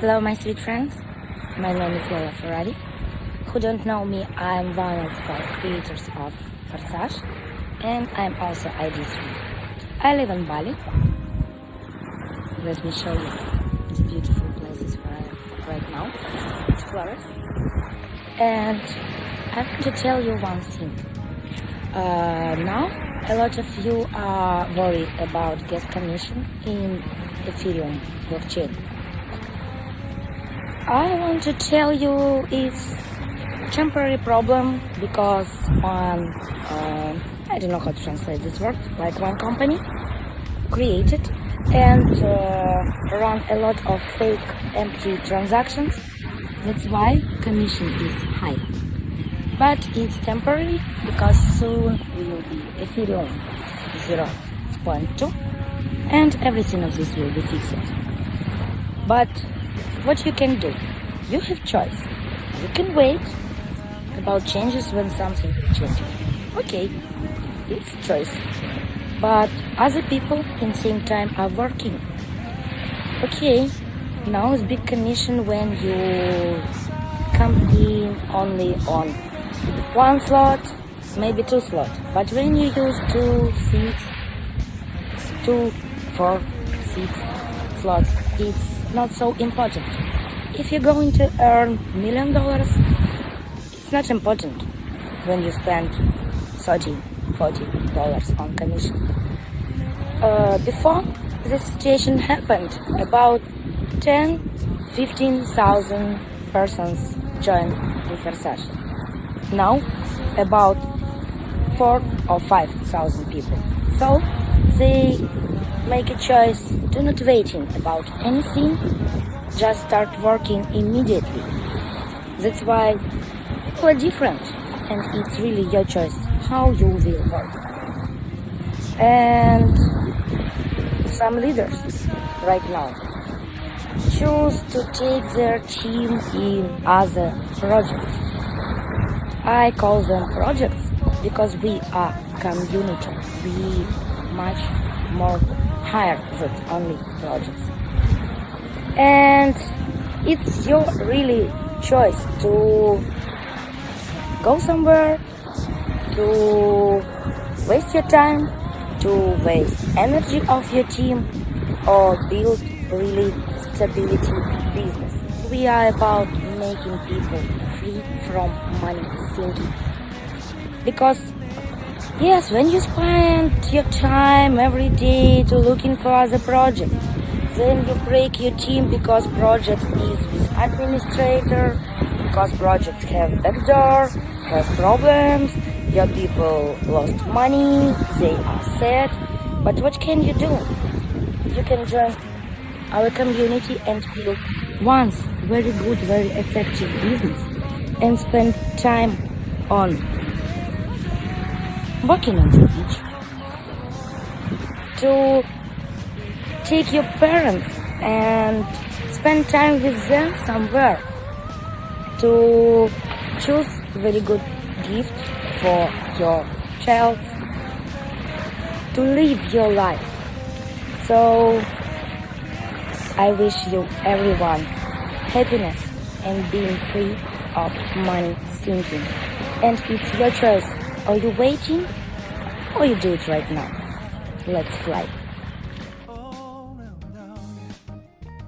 Hello, my sweet friends. My name is Lola Ferrari. Who don't know me, I'm one of the creators of Forsage, and I'm also ID3. I live in Bali. Let me show you the beautiful places where I am right now. It's flowers. And I want to tell you one thing. Uh, now, a lot of you are worried about gas commission in Ethereum blockchain. I want to tell you it's temporary problem because one, uh, I don't know how to translate this word, like one company created and uh, run a lot of fake empty transactions. That's why commission is high. But it's temporary because soon we will be Ethereum 0.2 and everything of this will be fixed. But what you can do? You have choice. You can wait about changes when something changes. Okay, it's choice. But other people in same time are working. Okay, now it's big commission when you come in only on one slot, maybe two slot. But when you use two, six, two, four, six slots, it's not so important. If you're going to earn million dollars, it's not important when you spend 30, 40 dollars on commission. Uh, before this situation happened, about 10, 15,000 persons joined the Forsage. Now, about 4 or 5,000 people. So, they make a choice Do not waiting about anything, just start working immediately. That's why we're different and it's really your choice how you will work. And some leaders right now choose to take their team in other projects. I call them projects because we are community. We much more higher than only projects. And it's your really choice to go somewhere, to waste your time, to waste energy of your team, or build really stability business. We are about making people free from money thinking. Because yes, when you spend your time every day to looking for other projects, then you break your team because project is with administrator, because projects have backdoor, have problems, your people lost money, they are sad. But what can you do? You can join our community and build once very good, very effective business and spend time on walking on the beach to take your parents and spend time with them somewhere. To choose very good gift for your child. To live your life. So I wish you everyone happiness and being free of money thinking. And it's your choice. Are you waiting or you do it right now. Let's fly